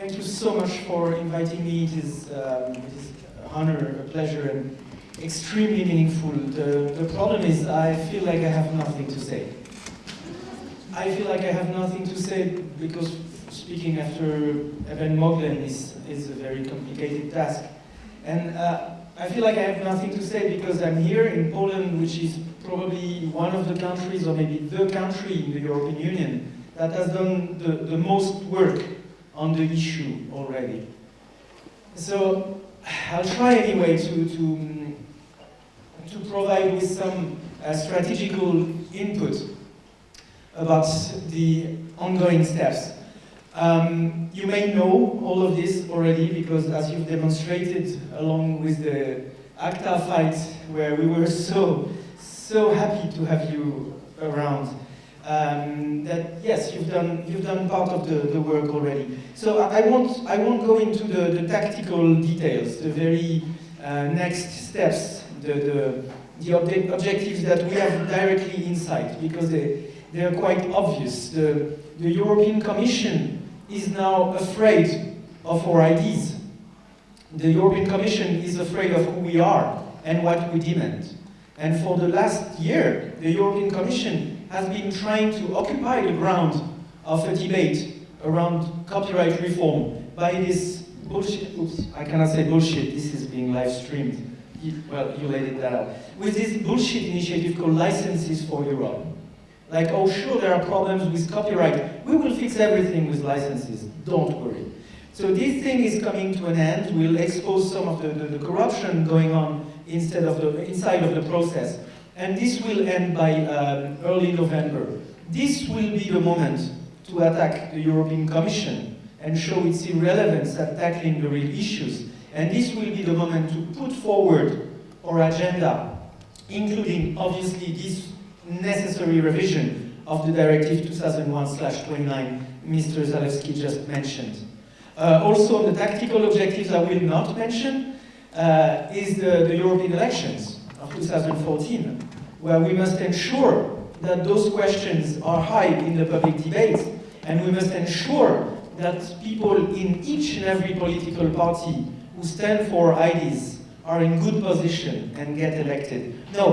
Thank you so much for inviting me. It is, um, it is an honor, a pleasure, and extremely meaningful. The, the problem is I feel like I have nothing to say. I feel like I have nothing to say because speaking after Eben Moglen is, is a very complicated task. And uh, I feel like I have nothing to say because I'm here in Poland, which is probably one of the countries, or maybe the country in the European Union, that has done the, the most work on the issue already. So I'll try anyway to, to, to provide with some uh, strategical input about the ongoing steps. Um, you may know all of this already because as you've demonstrated along with the ACTA fight where we were so, so happy to have you around, um, that yes, you've done, you've done part of the, the work already. So I won't, I won't go into the, the tactical details, the very uh, next steps, the, the, the ob objectives that we have directly inside because they, they are quite obvious. The, the European Commission is now afraid of our ideas. The European Commission is afraid of who we are and what we demand. And for the last year, the European Commission has been trying to occupy the ground of a debate around copyright reform by this bullshit, oops, I cannot say bullshit, this is being live streamed. well, you laid it that out. With this bullshit initiative called Licenses for Europe. Like, oh sure, there are problems with copyright. We will fix everything with licenses, don't worry. So this thing is coming to an end. We'll expose some of the, the, the corruption going on instead of the, inside of the process. And this will end by um, early November. This will be the moment to attack the European Commission and show its irrelevance at tackling the real issues. And this will be the moment to put forward our agenda, including, obviously, this necessary revision of the Directive 2001-29 Mr. Zalewski just mentioned. Uh, also, the tactical objectives I will not mention uh, is the, the European elections of 2014, where we must ensure that those questions are high in the public debate, and we must ensure that people in each and every political party who stand for ideas are in good position and get elected. No,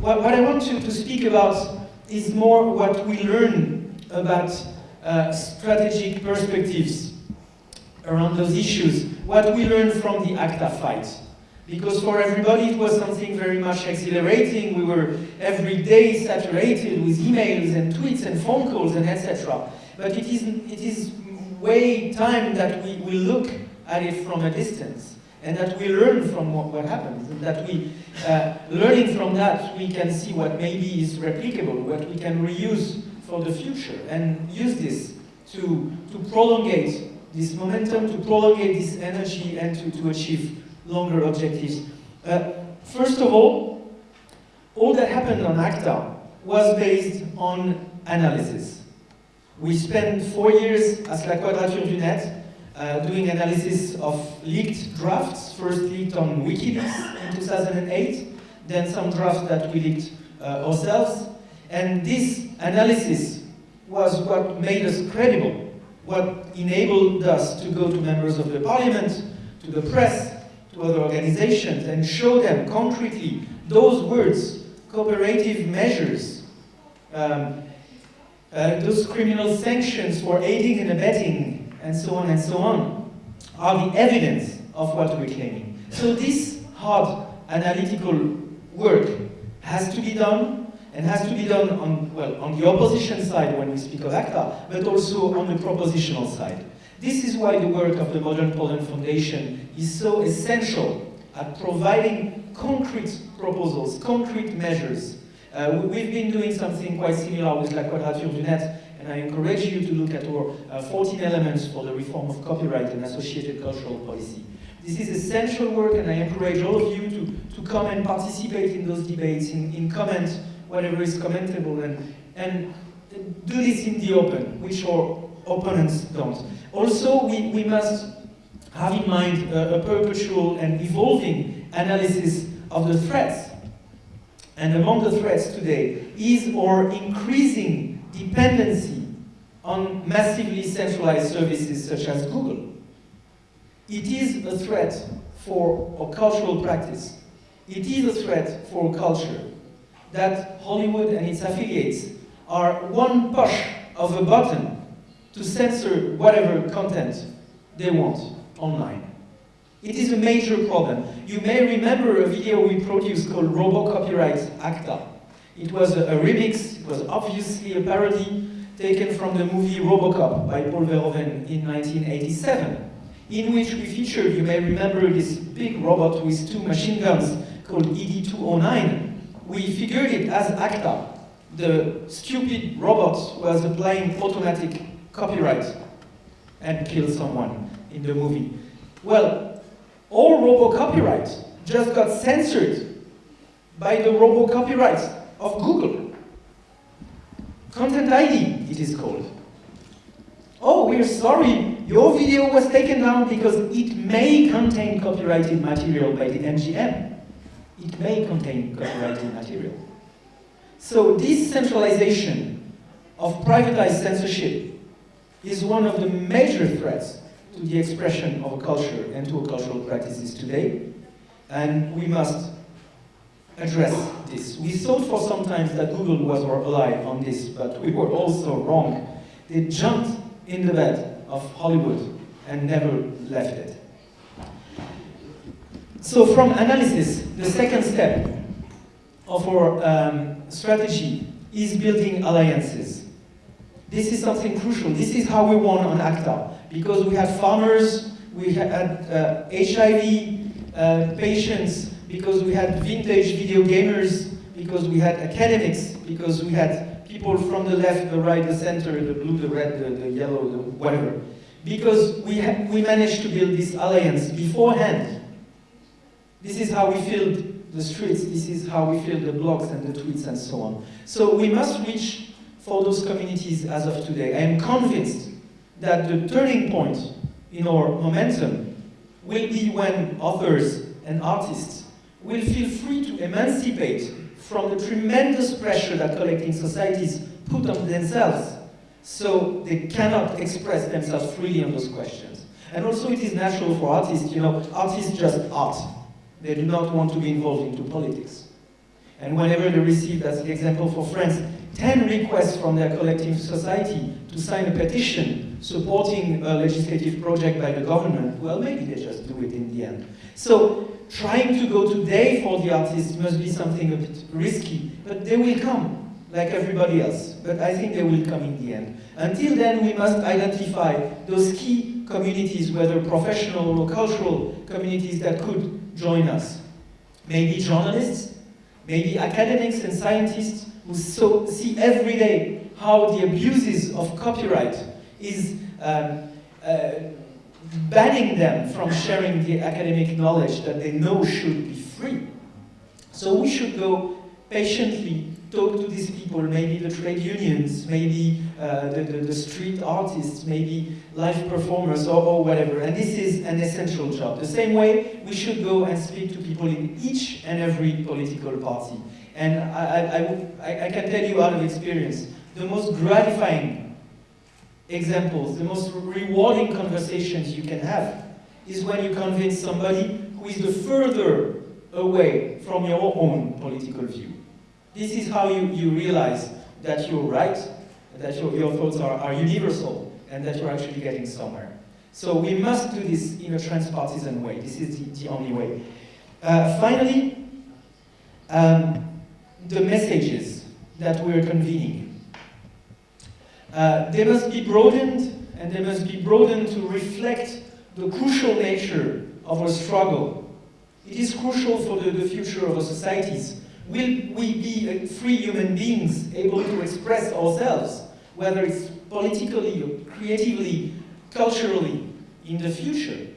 what, what I want to, to speak about is more what we learn about uh, strategic perspectives around those issues, what we learn from the ACTA fight. Because for everybody it was something very much exhilarating, we were every day saturated with emails and tweets and phone calls and etc. But it is, it is way time that we, we look at it from a distance and that we learn from what, what happens, and that we, uh, learning from that, we can see what maybe is replicable, what we can reuse for the future, and use this to, to prolongate this momentum, to prolongate this energy, and to, to achieve longer objectives. Uh, first of all, all that happened on ACTA was based on analysis. We spent four years as La Quadrature du Net uh, doing analysis of leaked drafts, first leaked on WikiLeaks in 2008, then some drafts that we leaked uh, ourselves. And this analysis was what made us credible, what enabled us to go to members of the parliament, to the press, to other organizations, and show them concretely those words, cooperative measures, um, uh, those criminal sanctions for aiding and abetting and so on and so on, are the evidence of what we're claiming. So this hard analytical work has to be done, and has to be done on, well, on the opposition side when we speak of ACTA, but also on the propositional side. This is why the work of the Modern Poland Foundation is so essential at providing concrete proposals, concrete measures. Uh, we've been doing something quite similar with La Quadrature du Net and I encourage you to look at our uh, 14 elements for the reform of copyright and associated cultural policy. This is essential work and I encourage all of you to, to come and participate in those debates, in, in comment whatever is commentable and, and do this in the open, which our opponents don't. Also, we, we must have in mind a, a perpetual and evolving analysis of the threats. And among the threats today is our increasing dependency on massively centralized services such as Google. it is a threat for a cultural practice. It is a threat for culture that Hollywood and its affiliates are one push of a button to censor whatever content they want online. It is a major problem. You may remember a video we produced called Robo Copyright ACTA. It was a, a remix, it was obviously a parody taken from the movie Robocop by Paul Verhoeven in 1987, in which we featured, you may remember, this big robot with two machine guns called ED-209. We figured it as ACTA. The stupid robot was applying automatic copyright and kill someone in the movie. Well, all robo copyright just got censored by the robo copyright of Google. Content ID, it is called. Oh, we're sorry, your video was taken down because it may contain copyrighted material by the MGM. It may contain copyrighted material. So this centralization of privatized censorship is one of the major threats to the expression of a culture and to cultural practices today. And we must address this. We thought for some time that Google was our ally on this, but we were also wrong. They jumped in the bed of Hollywood and never left it. So from analysis, the second step of our um, strategy is building alliances. This is something crucial. This is how we won on ACTA, because we had farmers, we had uh, HIV uh, patients, because we had vintage video gamers, because we had academics, because we had people from the left, the right, the center, the blue, the red, the, the yellow, the whatever. Because we, we managed to build this alliance beforehand. This is how we filled the streets, this is how we filled the blogs and the tweets and so on. So we must reach for those communities as of today. I am convinced that the turning point in our momentum will be when authors and artists will feel free to emancipate from the tremendous pressure that collecting societies put on themselves so they cannot express themselves freely on those questions. And also it is natural for artists, you know, artists just art. They do not want to be involved into politics. And whenever they receive, that's the example for France, 10 requests from their collective society to sign a petition supporting a legislative project by the government, well, maybe they just do it in the end. So trying to go today for the artists must be something a bit risky, but they will come, like everybody else. But I think they will come in the end. Until then, we must identify those key communities, whether professional or cultural communities that could join us. Maybe journalists, maybe academics and scientists who so, see every day how the abuses of copyright is um, uh, banning them from sharing the academic knowledge that they know should be free. So we should go patiently talk to these people, maybe the trade unions, maybe uh, the, the, the, street artists, maybe live performers or, or, whatever. And this is an essential job. The same way we should go and speak to people in each and every political party. And I, I, I, I can tell you out of experience, the most gratifying examples, the most rewarding conversations you can have is when you convince somebody who is the further away from your own political view. This is how you, you realize that you're right, that your, your thoughts are, are universal, and that you're actually getting somewhere. So we must do this in a transpartisan way. This is the, the only way. Uh, finally, um, the messages that we're convening. Uh, they must be broadened, and they must be broadened to reflect the crucial nature of our struggle. It is crucial for the, the future of our societies. Will we be uh, free human beings able to express ourselves, whether it's politically or creatively, culturally, in the future?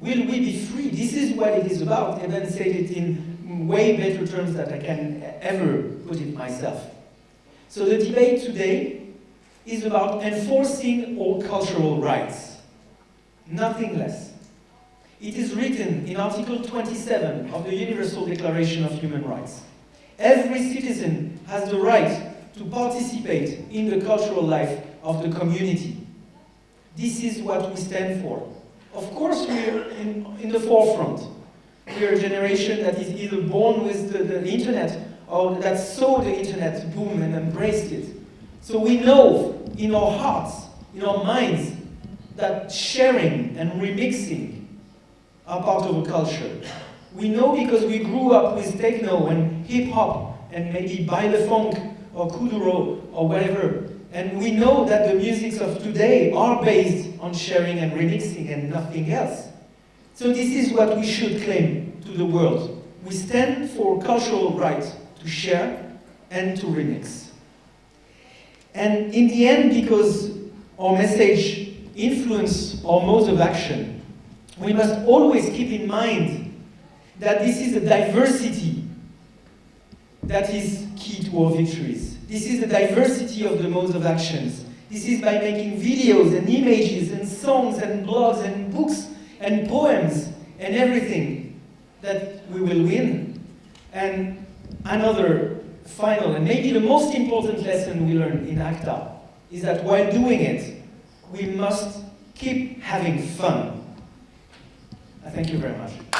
Will we be free? This is what it is about. Then said it in way better terms than I can ever put it myself. So the debate today is about enforcing all cultural rights. Nothing less. It is written in Article 27 of the Universal Declaration of Human Rights. Every citizen has the right to participate in the cultural life of the community. This is what we stand for. Of course, we're in, in the forefront. We're a generation that is either born with the, the internet or that saw the internet boom and embraced it. So we know in our hearts, in our minds, that sharing and remixing are part of a culture. We know because we grew up with techno and hip hop and maybe baile funk or kuduro or whatever. And we know that the musics of today are based on sharing and remixing and nothing else. So this is what we should claim to the world. We stand for cultural rights to share and to remix. And in the end, because our message influence our modes of action, we must always keep in mind that this is a diversity that is key to our victories. This is the diversity of the modes of actions. This is by making videos and images and songs and blogs and books and poems and everything that we will win. And another final and maybe the most important lesson we learned in ACTA is that while doing it, we must keep having fun. Thank you very much.